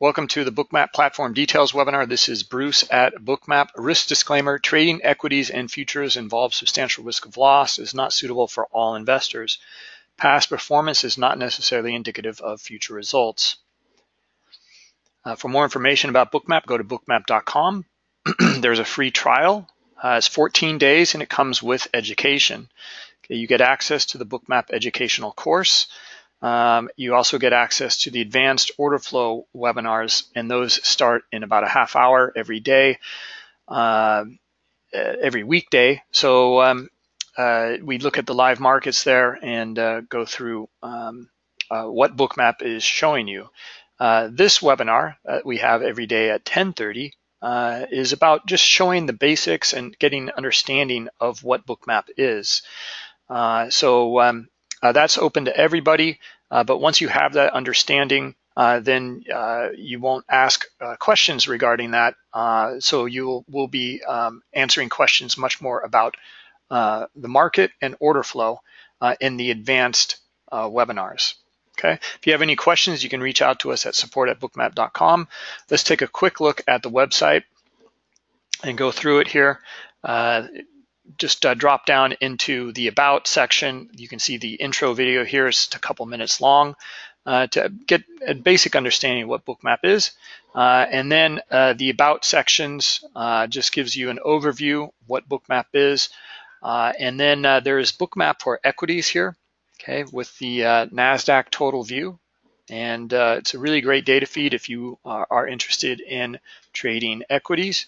Welcome to the Bookmap Platform Details webinar. This is Bruce at Bookmap. Risk disclaimer, trading equities and futures involves substantial risk of loss, is not suitable for all investors. Past performance is not necessarily indicative of future results. Uh, for more information about Bookmap, go to bookmap.com. There's a free trial. Uh, it's 14 days and it comes with education. Okay, you get access to the Bookmap educational course. Um, you also get access to the advanced order flow webinars, and those start in about a half hour every day, uh, every weekday. So um, uh, we look at the live markets there and uh, go through um, uh, what Bookmap is showing you. Uh, this webinar that we have every day at 10:30 uh, is about just showing the basics and getting understanding of what Bookmap is. so um, uh, that's open to everybody, uh, but once you have that understanding, uh, then you won't ask questions regarding that. so you will be um, answering questions much more about the market and order flow in the advanced webinars. Okay. If you have any questions, you can reach out to us at support at bookmap.com. Let's take a quick look at the website and go through it here. Uh, just uh, drop down into the About section. You can see the intro video here is a couple minutes long uh, to get a basic understanding of what Bookmap is. Uh, and then uh, the About sections uh, just gives you an overview what Bookmap is. Uh, and then there is Bookmap for equities here, okay, with the NASDAQ total view. And it's a really great data feed if you are interested in trading equities.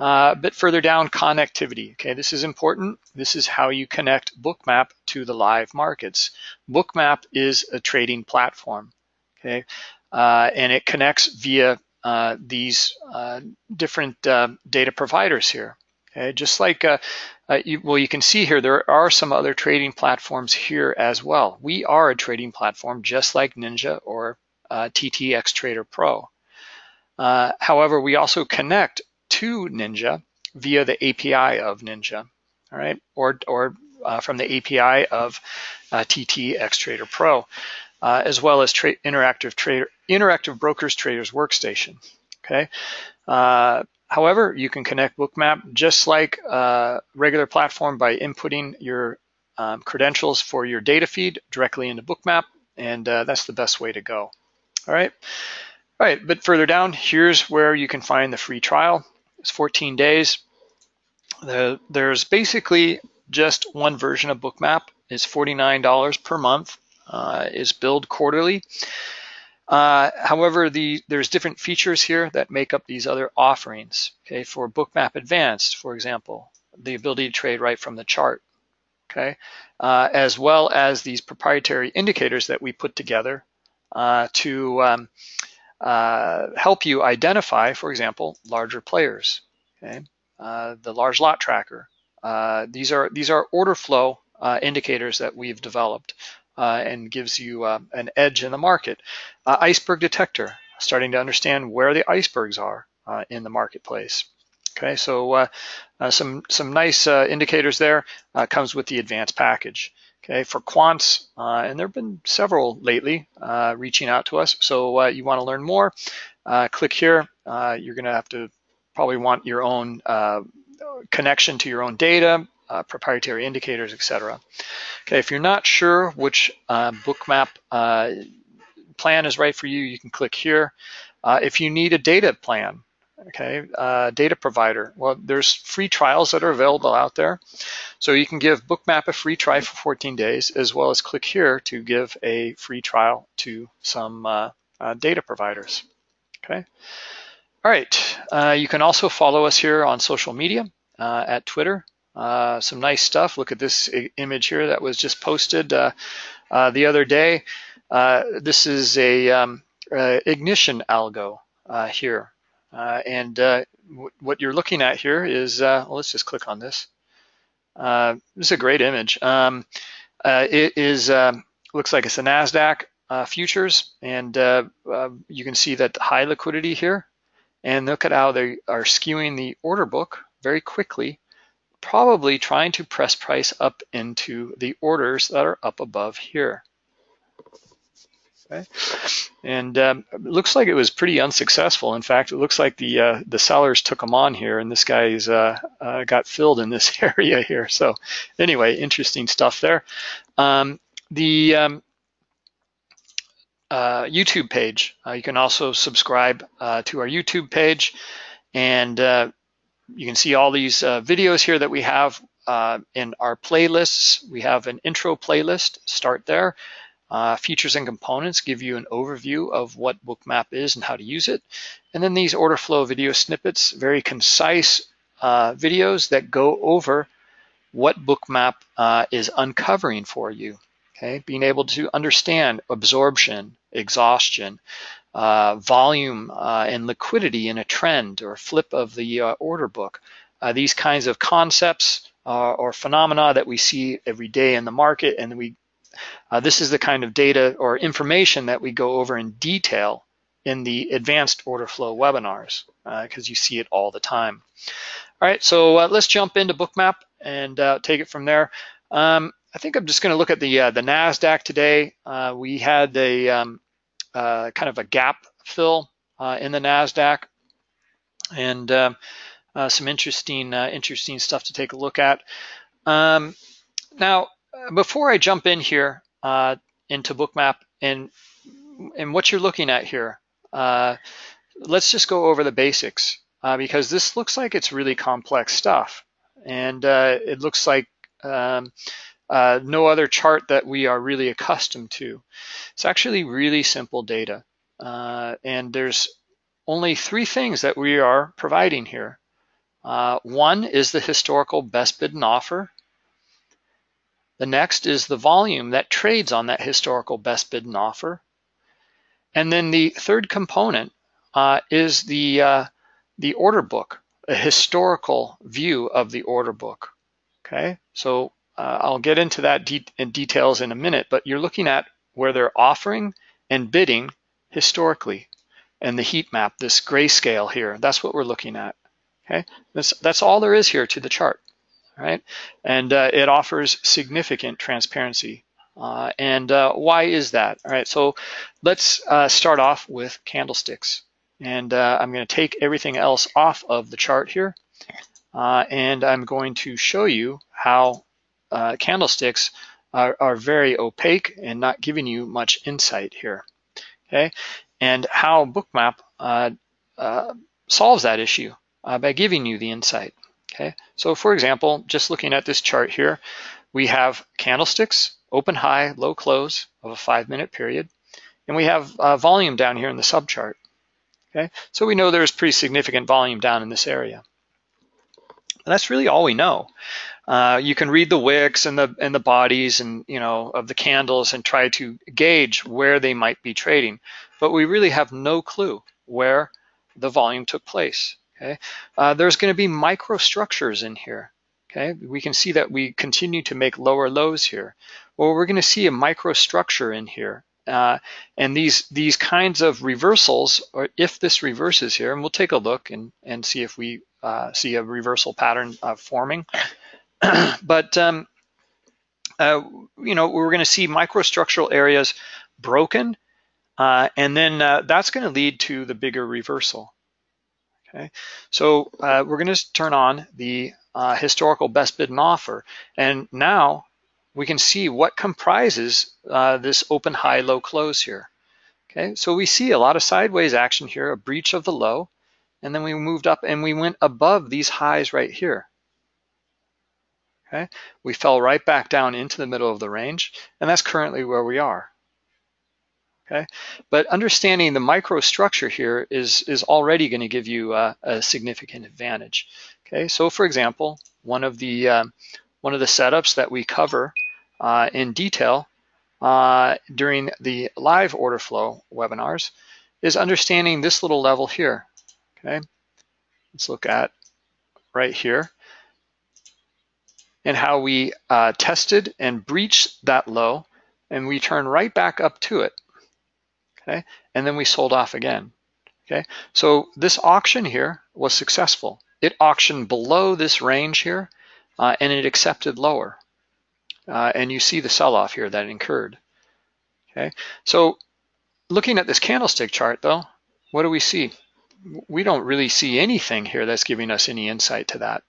Uh, a bit further down, connectivity. Okay, this is important. This is how you connect Bookmap to the live markets. Bookmap is a trading platform. Okay, uh, and it connects via uh, these uh, different uh, data providers here. Okay, just like uh, you, well, you can see here there are some other trading platforms here as well. We are a trading platform just like Ninja or TTX Trader Pro. however, we also connect to Ninja via the API of Ninja, all right, or, or uh, from the API of uh, TT Xtrader Pro, uh, as well as tra interactive trader, interactive brokers traders workstation. Okay. Uh, however, you can connect Bookmap just like a uh, regular platform by inputting your um, credentials for your data feed directly into Bookmap, and uh, that's the best way to go. All right. All right, but further down, here's where you can find the free trial. It's 14 days. The, there's basically just one version of Bookmap. It's $49 per month. Uh, is billed quarterly. Uh, however, the, there's different features here that make up these other offerings. Okay, for Bookmap Advanced, for example, the ability to trade right from the chart. Okay, uh, as well as these proprietary indicators that we put together uh, to um, uh, help you identify, for example, larger players. Okay, uh, the large lot tracker. Uh, these are these are order flow uh, indicators that we've developed uh, and gives you an edge in the market. iceberg detector, starting to understand where the icebergs are in the marketplace. Okay, so some some nice indicators there comes with the advanced package. Okay, for quants, uh, and there have been several lately uh, reaching out to us. So uh, you want to learn more, uh, click here. Uh, you're going to have to probably want your own connection to your own data, proprietary indicators, etc. Okay, if you're not sure which bookmap plan is right for you, you can click here. if you need a data plan, okay, uh, data provider. Well, there's free trials that are available out there. So you can give Bookmap a free try for 14 days, as well as click here to give a free trial to some uh, uh, data providers, okay? All right, uh, you can also follow us here on social media uh, at Twitter. Uh, some nice stuff. Look at this image here that was just posted the other day. this is a um, ignition algo here. Uh, and uh, what you're looking at here is, uh, well, let's just click on this. This is a great image. Um, it is um, looks like it's a NASDAQ futures, and you can see that high liquidity here. And look at how they are skewing the order book very quickly, probably trying to press price up into the orders that are up above here. Okay. And um, looks like it was pretty unsuccessful. In fact, it looks like the uh, the sellers took them on here, and this guy's uh, uh, got filled in this area here. So anyway, interesting stuff there. Um, the um, uh, YouTube page, uh, you can also subscribe uh, to our YouTube page, and you can see all these videos here that we have in our playlists. We have an intro playlist. Start there. Uh, features and components give you an overview of what Bookmap is and how to use it. And then these order flow video snippets, very concise uh, videos that go over what Bookmap uh, is uncovering for you. Okay, being able to understand absorption, exhaustion, uh, volume uh, and liquidity in a trend or flip of the uh, order book. these kinds of concepts or phenomena that we see every day in the market and we uh, this is the kind of data or information that we go over in detail in the advanced order flow webinars because uh, you see it all the time. All right, so uh, let's jump into Bookmap and uh, take it from there. Um, I think I'm just going to look at the uh, the Nasdaq today. Uh, we had a um, kind of a gap fill in the Nasdaq, and um, some interesting interesting stuff to take a look at. Um, now, before I jump in here uh, into Bookmap and and what you're looking at here, uh, let's just go over the basics uh, because this looks like it's really complex stuff, and uh, it looks like um, uh, no other chart that we are really accustomed to. It's actually really simple data, uh, and there's only three things that we are providing here. one is the historical best bid and offer. The next is the volume that trades on that historical best bid and offer. And then the third component uh, is the, uh, the order book, a historical view of the order book. Okay, so uh, I'll get into that de in details in a minute, but you're looking at where they're offering and bidding historically and the heat map, this grayscale here, that's what we're looking at. Okay, that's, that's all there is here to the chart right? And uh, it offers significant transparency. Uh, and uh, why is that? All right, so let's uh, start off with candlesticks. And uh, I'm going to take everything else off of the chart here. Uh, and I'm going to show you how candlesticks are, are, very opaque and not giving you much insight here. Okay, and how Bookmap solves that issue by giving you the insight. Okay, so for example, just looking at this chart here, we have candlesticks, open high, low close of a five minute period, and we have uh, volume down here in the subchart. Okay, so we know there's pretty significant volume down in this area. And that's really all we know. Uh, you can read the wicks and the and the bodies and you know of the candles and try to gauge where they might be trading, but we really have no clue where the volume took place. Okay, uh, there's going to be microstructures in here. Okay, we can see that we continue to make lower lows here. Well, we're going to see a microstructure in here. Uh, and these these kinds of reversals, or if this reverses here, and we'll take a look and, and see if we uh, see a reversal pattern forming. but um, uh, you know, we're going to see microstructural areas broken, uh, and then uh, that's going to lead to the bigger reversal. Okay, so uh, we're going to turn on the uh, historical best bid and offer, and now we can see what comprises uh, this open high low close here. Okay, so we see a lot of sideways action here, a breach of the low, and then we moved up and we went above these highs right here. Okay, we fell right back down into the middle of the range, and that's currently where we are okay? But understanding the microstructure here is, is already gonna give you a, a significant advantage, okay? So for example, one of the, um, one of the setups that we cover uh, in detail uh, during the live order flow webinars is understanding this little level here, okay? Let's look at right here and how we uh, tested and breached that low and we turn right back up to it okay? And then we sold off again, okay? So this auction here was successful. It auctioned below this range here, uh, and it accepted lower. Uh, and you see the sell-off here that incurred, okay? So looking at this candlestick chart though, what do we see? We don't really see anything here that's giving us any insight to that.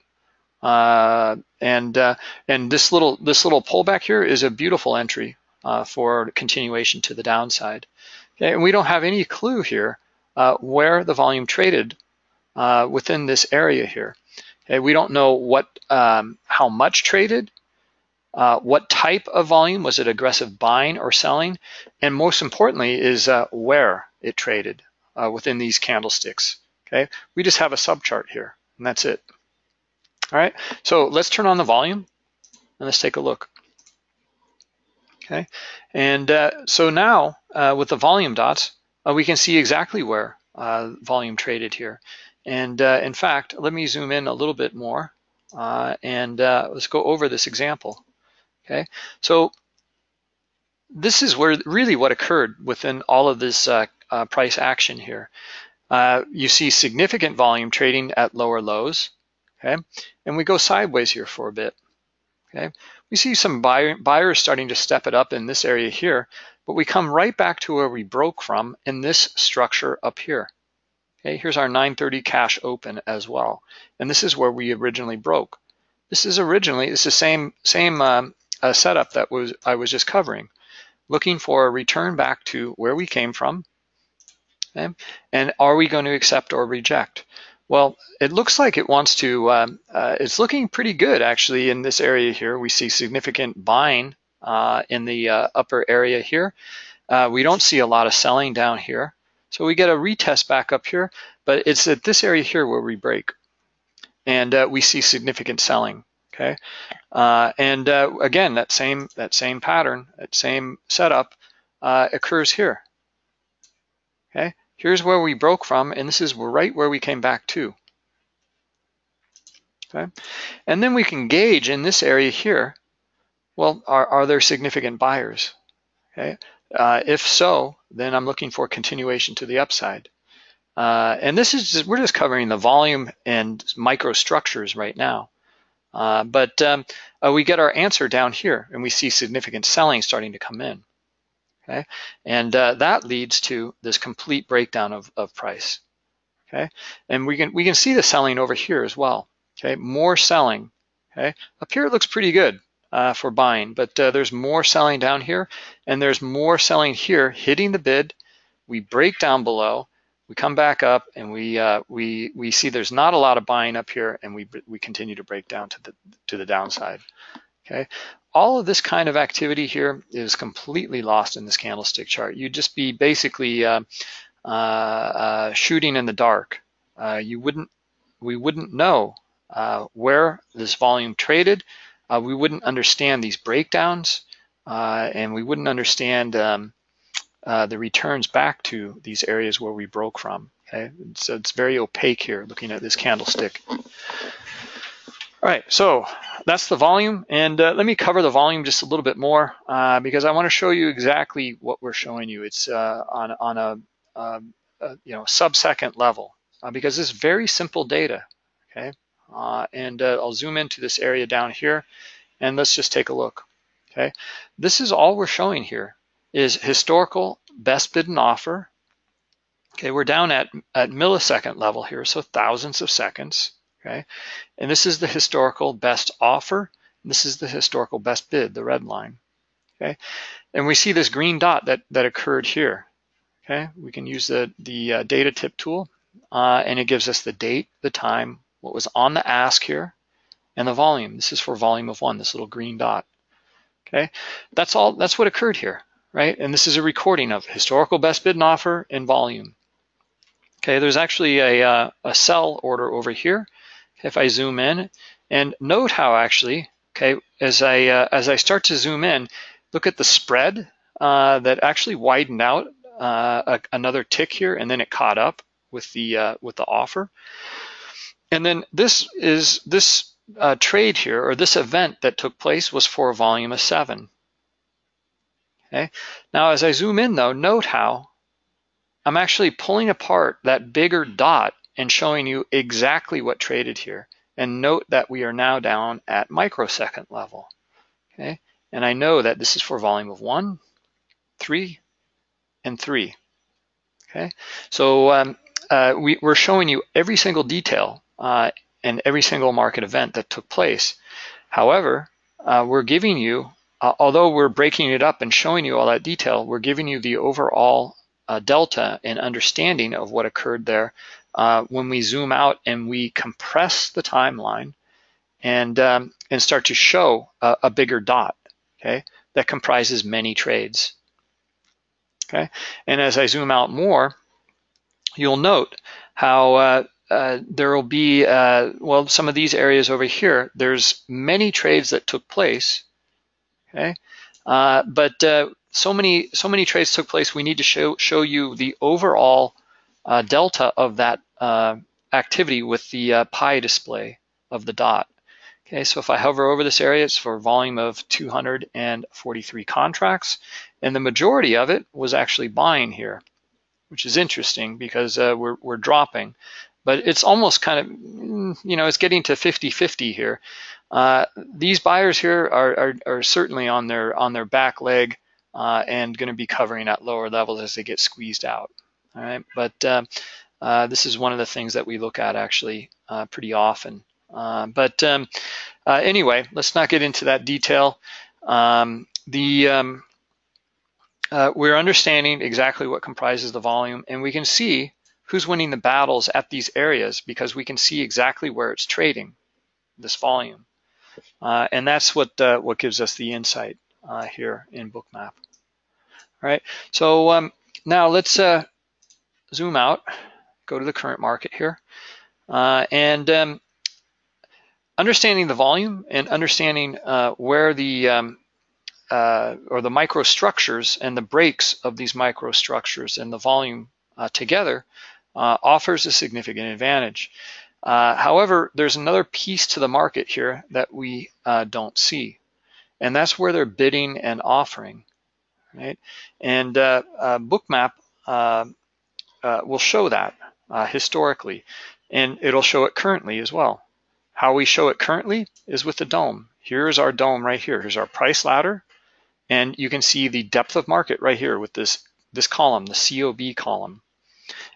Uh, and uh, and this little this little pullback here is a beautiful entry uh, for continuation to the downside. And we don't have any clue here uh, where the volume traded uh, within this area here. Okay, we don't know what um, how much traded, uh, what type of volume, was it aggressive buying or selling, and most importantly is uh, where it traded uh, within these candlesticks. Okay, we just have a subchart here, and that's it. All right, so let's turn on the volume and let's take a look. Okay, and uh, so now uh, with the volume dots, uh, we can see exactly where volume traded here. And uh, in fact, let me zoom in a little bit more uh, and uh, let's go over this example. Okay, so this is where really what occurred within all of this uh, uh, price action here. Uh, you see significant volume trading at lower lows. Okay, and we go sideways here for a bit. Okay, we see some buyer, buyers starting to step it up in this area here, but we come right back to where we broke from in this structure up here. Okay, here's our 930 cash open as well. And this is where we originally broke. This is originally, it's the same, same um, uh, setup that was I was just covering, looking for a return back to where we came from. Okay? And are we going to accept or reject? Well, it looks like it wants to, um, uh, it's looking pretty good actually in this area here. We see significant buying uh, in the uh, upper area here. Uh, we don't see a lot of selling down here. So we get a retest back up here, but it's at this area here where we break. And uh, we see significant selling, okay? Uh, and again, that same, that same pattern, that same setup occurs here, okay? Here's where we broke from, and this is right where we came back to. Okay, and then we can gauge in this area here, well, are, are there significant buyers? Okay, uh, if so, then I'm looking for continuation to the upside. Uh, and this is just, we're just covering the volume and microstructures right now. Uh, but um, uh, we get our answer down here and we see significant selling starting to come in. Okay, and uh, that leads to this complete breakdown of, of price. Okay, and we can we can see the selling over here as well. Okay, more selling. Okay, up here it looks pretty good uh, for buying, but uh, there's more selling down here and there's more selling here hitting the bid. We break down below, we come back up and we uh, we we see there's not a lot of buying up here and we we continue to break down to the to the downside. Okay, all of this kind of activity here is completely lost in this candlestick chart. You'd just be basically uh, uh, uh, shooting in the dark. you wouldn't we wouldn't know where this volume traded uh, we wouldn't understand these breakdowns uh, and we wouldn't understand um, uh, the returns back to these areas where we broke from. Okay, so it's very opaque here looking at this candlestick. All right, so that's the volume. And uh, let me cover the volume just a little bit more uh, because I want to show you exactly what we're showing you. It's uh, on, on a, a, you know sub-second level because this is very simple data, okay? Uh, and uh, I'll zoom into this area down here and let's just take a look. Okay, this is all we're showing here is historical best bid and offer. Okay, we're down at, at millisecond level here, so thousands of seconds. Okay, and this is the historical best offer. this is the historical best bid, the red line. Okay, and we see this green dot that, that occurred here. Okay, we can use the, the uh, data tip tool uh, and it gives us the date, the time, what was on the ask here, and the volume. This is for volume of one, this little green dot. Okay, that's all. That's what occurred here, right? And this is a recording of historical best bid and offer and volume. Okay, there's actually a, uh, a sell order over here. If I zoom in, and note how actually, okay, as I uh, as I start to zoom in, look at the spread uh, that actually widened out uh, a, another tick here, and then it caught up with the uh, with the offer. And then this is this uh, trade here, or this event that took place was for a volume of seven. Okay. Now, as I zoom in though, note how I'm actually pulling apart that bigger dot and showing you exactly what traded here. And note that we are now down at microsecond level. Okay. And I know that this is for volume of one, three, and three. Okay, so um, uh, we, are showing you every single detail uh, and every single market event that took place. However, uh, we're giving you, uh, although we're breaking it up and showing you all that detail, we're giving you the overall uh, delta and understanding of what occurred there uh, when we zoom out and we compress the timeline and um, and start to show a, a, bigger dot, okay, that comprises many trades. Okay, and as I zoom out more, you'll note how uh, uh, there will be, uh, well, some of these areas over here, there's many trades that took place, okay? Uh, but uh, so many so many trades took place, we need to show, show you the overall delta of that activity with the pie display of the dot. Okay, so if I hover over this area, it's for a volume of 243 contracts, and the majority of it was actually buying here, which is interesting because uh, we're, we're dropping. But it's almost kind of, mm, you know, it's getting to 50-50 here. Uh, these buyers here are, are, are, certainly on their on their back leg uh, and going to be covering at lower levels as they get squeezed out. All right, but uh, uh, this is one of the things that we look at actually uh, pretty often. Uh, but um, uh, anyway, let's not get into that detail. Um, the um, uh, we're understanding exactly what comprises the volume, and we can see who's winning the battles at these areas because we can see exactly where it's trading, this volume. Uh, and that's what uh, what gives us the insight uh, here in Bookmap. All right, so um, now let's zoom out, go to the current market here, and um, understanding the volume and understanding uh, where the um, uh, or the microstructures and the breaks of these microstructures and the volume uh, together uh, offers a significant advantage. Uh, however, there's another piece to the market here that we uh, don't see, and that's where they're bidding and offering, right? And Bookmap Uh, will show that uh, historically, and it'll show it currently as well. How we show it currently is with the DOM. Here's our DOM right here. Here's our price ladder. And you can see the depth of market right here with this, this column, the COB column.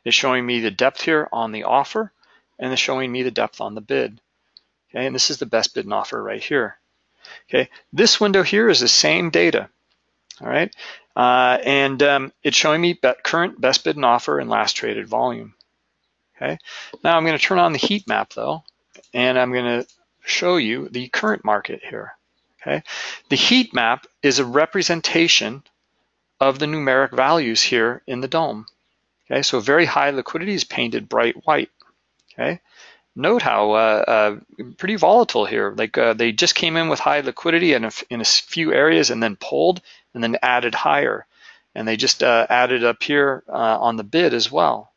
It's showing me the depth here on the offer and it's showing me the depth on the bid. Okay, and this is the best bid and offer right here. Okay, this window here is the same data. All right, uh, and um, it's showing me current best bid and offer and last traded volume. Okay, now I'm going to turn on the heat map though, and I'm going to show you the current market here. Okay, the heat map is a representation of the numeric values here in the DOM, Okay, so very high liquidity is painted bright white. Okay, note how uh, uh, pretty volatile here. Like uh, they just came in with high liquidity in a, in a few areas and then pulled and then added higher. And they just uh, added up here uh, on the bid as well.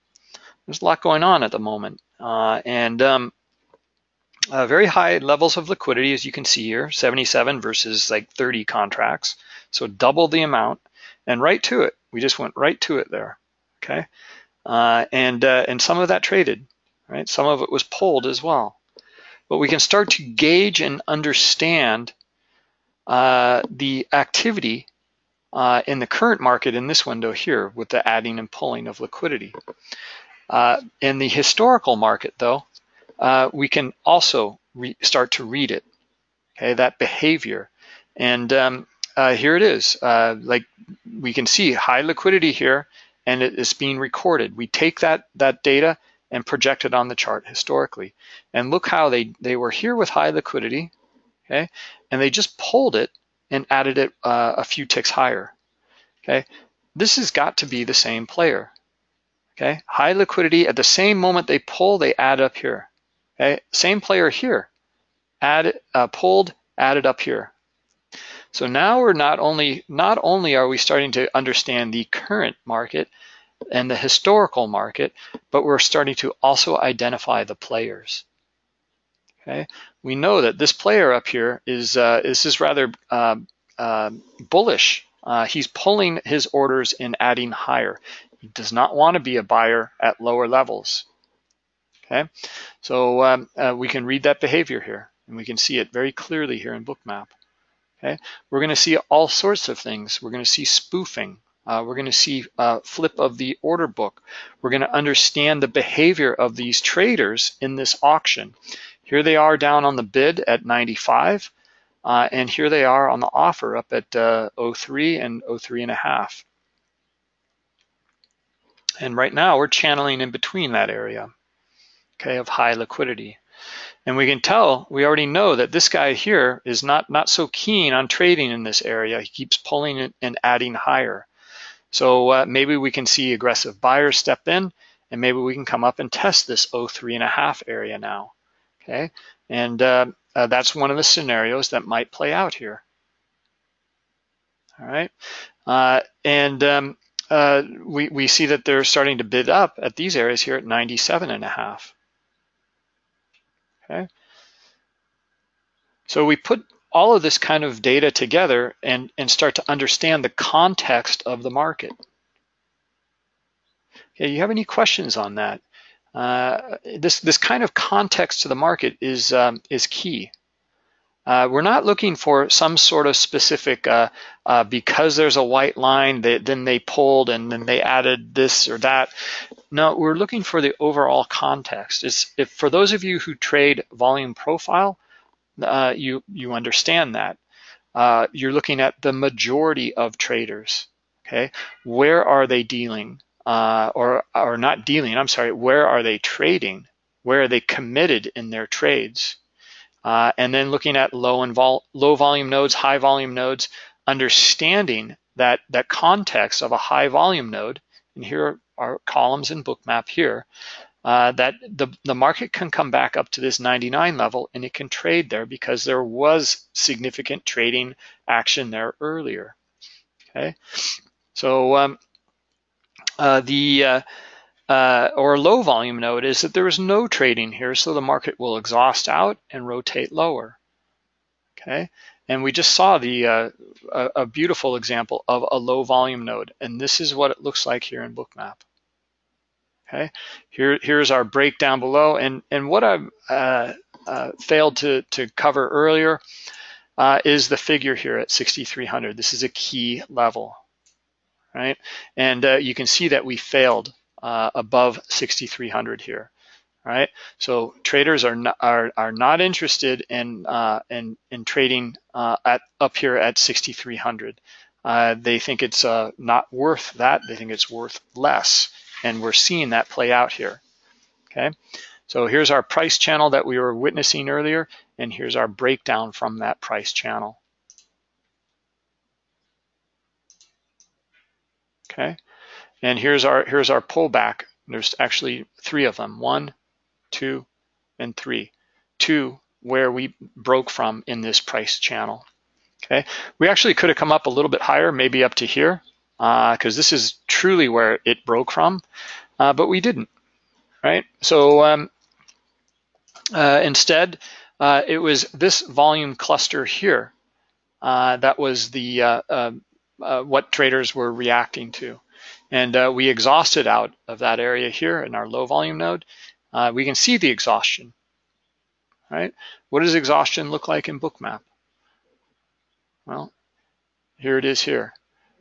There's a lot going on at the moment. Uh, and um, very high levels of liquidity, as you can see here, 77 versus like 30 contracts. So double the amount and right to it. We just went right to it there, okay? And, and some of that traded, right? Some of it was pulled as well. But we can start to gauge and understand uh, the activity uh, in the current market in this window here with the adding and pulling of liquidity. Uh, in the historical market, though, uh, we can also start to read it, okay, that behavior. And um, uh, here it is, uh, like we can see high liquidity here and it is being recorded. We take that, that data and project it on the chart historically. And look how they, they were here with high liquidity, okay, and they just pulled it and added it uh, a few ticks higher, okay. This has got to be the same player, okay. High liquidity, at the same moment they pull, they add up here. Okay, same player here, add, uh, pulled, added up here. So now we're not only, not only are we starting to understand the current market and the historical market, but we're starting to also identify the players. Okay, we know that this player up here is uh, this is rather uh, uh, bullish. Uh, he's pulling his orders and adding higher. He does not want to be a buyer at lower levels. Okay, so um, uh, we can read that behavior here and we can see it very clearly here in Bookmap. Okay, we're going to see all sorts of things. We're going to see spoofing. Uh, we're going to see a flip of the order book. We're going to understand the behavior of these traders in this auction. Here they are down on the bid at 95, uh, and here they are on the offer up at uh, 03 and 03 and a half. And right now we're channeling in between that area, okay, of high liquidity. And we can tell, we already know that this guy here is not, not so keen on trading in this area. He keeps pulling it and adding higher. So uh, maybe we can see aggressive buyers step in and maybe we can come up and test this 03 and a half area now, okay? And uh, uh, that's one of the scenarios that might play out here. All right, uh, and um, uh, we, we see that they're starting to bid up at these areas here at 97 and a half. Okay. So we put all of this kind of data together and, and start to understand the context of the market. Okay, you have any questions on that? Uh, this, this kind of context to the market is, um, is key. Uh, we're not looking for some sort of specific, uh, uh, because there's a white line, that then they pulled and then they added this or that. No, we're looking for the overall context. It's, if, for those of you who trade volume profile, uh, you, you understand that. Uh, you're looking at the majority of traders, okay? Where are they dealing? Uh, or, or not dealing, I'm sorry, where are they trading? Where are they committed in their trades? Uh, and then looking at low and vol low volume nodes, high volume nodes, understanding that that context of a high volume node, and here are columns in bookmap here, uh, that the, the market can come back up to this 99 level and it can trade there because there was significant trading action there earlier. Okay, so um, uh, the uh, uh, or low volume node is that there is no trading here, so the market will exhaust out and rotate lower. Okay, and we just saw the uh, a, a, beautiful example of a low volume node, and this is what it looks like here in Bookmap. Okay, here here's our breakdown below, and and what I uh, uh, failed to to cover earlier uh, is the figure here at 6,300. This is a key level, right? And uh, you can see that we failed uh, above 6,300 here. Right, so traders are not, are, are not interested in uh, in, in trading at up here at 6,300. Uh, they think it's not worth that. They think it's worth less, and we're seeing that play out here. Okay, so here's our price channel that we were witnessing earlier, and here's our breakdown from that price channel. Okay, and here's our, here's our pullback. There's actually three of them, one, two, and three. Two where we broke from in this price channel. Okay, we actually could have come up a little bit higher, maybe up to here, because uh, this is truly where it broke from, uh, but we didn't, right? So um, uh, instead, it was this volume cluster here that was the uh, what traders were reacting to. And uh, we exhausted out of that area here in our low volume node. Uh, we can see the exhaustion, right? What does exhaustion look like in Bookmap? Well, here it is here.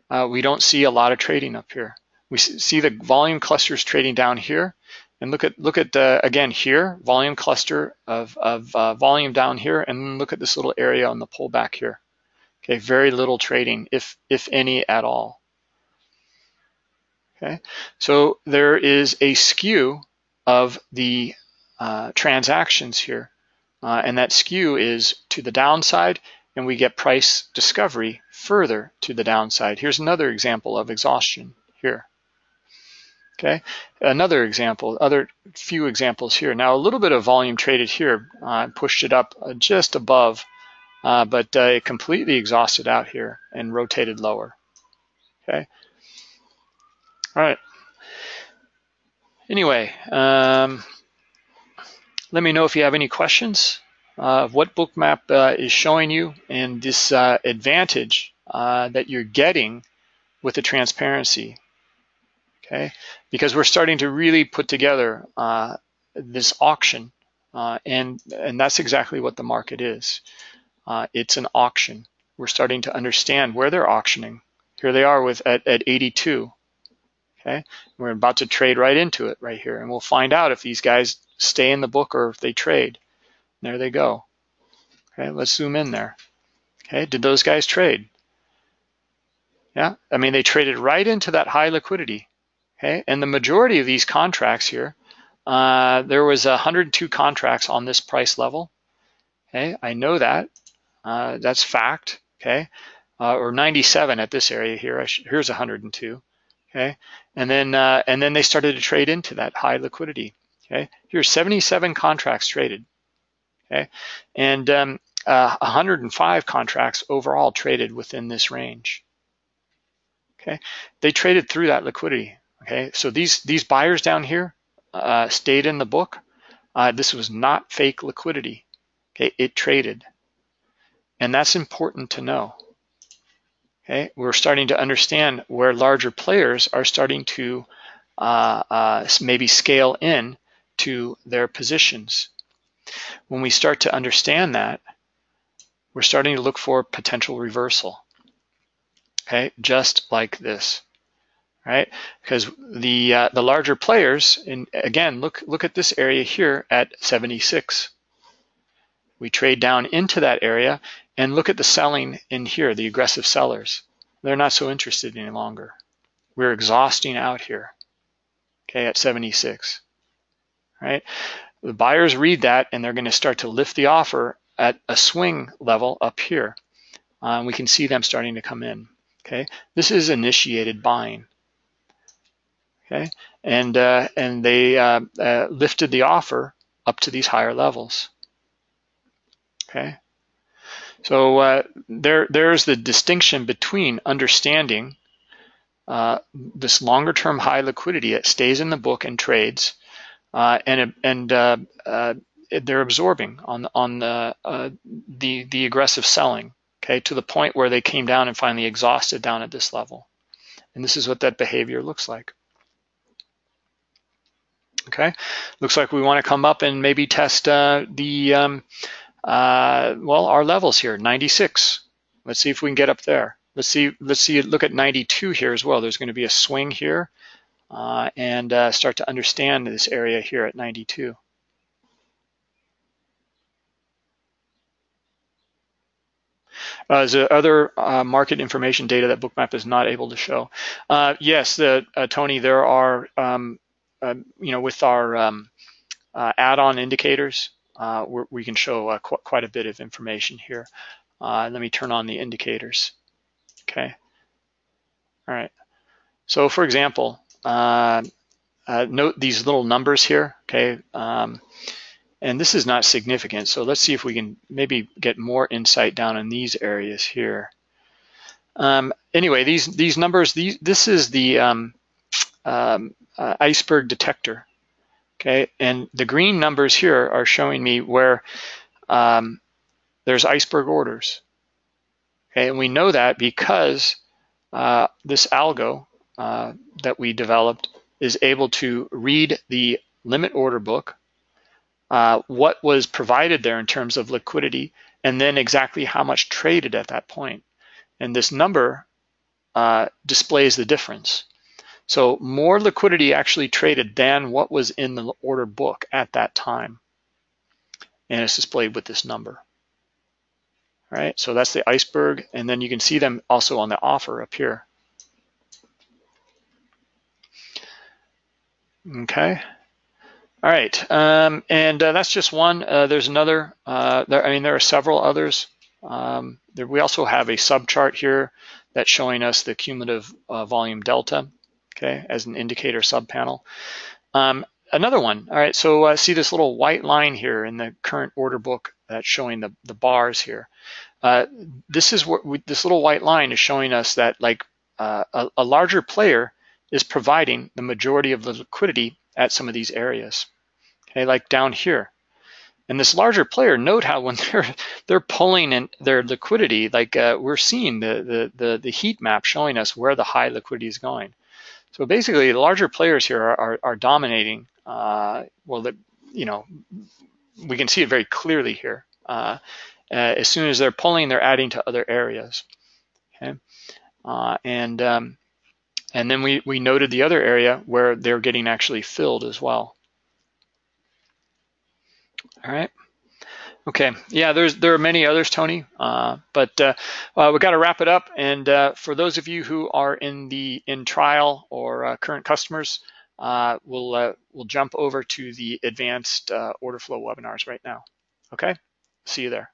Uh, we don't see a lot of trading up here. We see the volume clusters trading down here. And look at, look at uh, again here, volume cluster of, of uh, volume down here, and look at this little area on the pullback here. Okay, very little trading, if, if any at all. Okay, so there is a skew of the uh, transactions here, uh, and that skew is to the downside, and we get price discovery further to the downside. Here's another example of exhaustion here. Okay, another example, other few examples here. Now a little bit of volume traded here, uh, pushed it up uh, just above, uh, but uh, it completely exhausted out here and rotated lower. Okay, all right. Anyway, um, let me know if you have any questions of what Bookmap uh, is showing you and this uh, advantage uh, that you're getting with the transparency. Okay, because we're starting to really put together this auction, and and that's exactly what the market is. It's an auction. We're starting to understand where they're auctioning Here they are with at, at 82. Okay, we're about to trade right into it right here, and we'll find out if these guys stay in the book or if they trade. There they go. Okay, let's zoom in there. Okay, did those guys trade? Yeah, I mean, they traded right into that high liquidity. Okay, and the majority of these contracts here, uh, there was 102 contracts on this price level. Okay, I know that. Uh, that's fact. Okay, uh, or 97 at this area here. Here's 102. Okay, and then uh, and then they started to trade into that high liquidity. Okay, here's 77 contracts traded. Okay, and um, uh, 105 contracts overall traded within this range. Okay, they traded through that liquidity. Okay, so these these buyers down here uh, stayed in the book. Uh, this was not fake liquidity. Okay, it traded, and that's important to know. Okay, we're starting to understand where larger players are starting to uh, uh, maybe scale in to their positions. When we start to understand that, we're starting to look for potential reversal. Okay, just like this, right? Because the uh, the larger players, and again, look look at this area here at 76. We trade down into that area and look at the selling in here, the aggressive sellers. They're not so interested any longer. We're exhausting out here, okay, at 76, right? The buyers read that and they're going to start to lift the offer at a swing level up here. Uh, we can see them starting to come in, okay? This is initiated buying, okay? And, uh, and they uh, uh lifted the offer up to these higher levels, okay? So uh, there, there's the distinction between understanding uh, this longer term high liquidity that stays in the book and trades, and and uh, uh, they're absorbing on on the uh, the the aggressive selling, okay, to the point where they came down and finally exhausted down at this level, and this is what that behavior looks like. Okay, looks like we want to come up and maybe test the um, uh, well, our levels here, 96. Let's see if we can get up there. Let's see, let's see, look at 92 here as well. There's gonna be a swing here uh, and uh, start to understand this area here at 92. Uh, is there other uh, market information data that Bookmap is not able to show? Uh, yes, uh, Tony, there are, um, uh, you know, with our um, uh, add-on indicators, we can show qu quite a bit of information here. Let me turn on the indicators. Okay. All right. So for example, uh, uh, note these little numbers here. Okay. Um, and this is not significant. So let's see if we can maybe get more insight down in these areas here. Um, anyway, these these numbers, these, this is the um, um, uh, iceberg detector. Okay, and the green numbers here are showing me where um, there's iceberg orders. Okay, and we know that because uh, this algo uh, that we developed is able to read the limit order book, uh, what was provided there in terms of liquidity, and then exactly how much traded at that point. And this number uh, displays the difference. So more liquidity actually traded than what was in the order book at that time. And it's displayed with this number. All right, so that's the iceberg. And then you can see them also on the offer up here. Okay. All right, um, and uh, that's just one. Uh, there's another, uh, there, I mean, there are several others. Um, there, we also have a subchart here that's showing us the cumulative uh, volume delta okay, as an indicator subpanel. Um, another one, all right, so uh, see this little white line here in the current order book that's showing the, the bars here. Uh, this is what we, this little white line is showing us that like uh, a, a larger player is providing the majority of the liquidity at some of these areas, okay, like down here. And this larger player, note how when they're they're pulling in their liquidity, like uh, we're seeing the, the the the heat map showing us where the high liquidity is going. So basically, the larger players here are, are, are dominating. Uh, well, the, you know, we can see it very clearly here. Uh, uh, as soon as they're pulling, they're adding to other areas. Okay. Uh, and um, and then we, we noted the other area where they're getting actually filled as well. All right. Okay. Yeah, there's there are many others, Tony, uh, but uh, uh, we got to wrap it up. And uh, for those of you who are in the in trial or uh, current customers, uh, we'll we'll jump over to the advanced order flow webinars right now. Okay. See you there.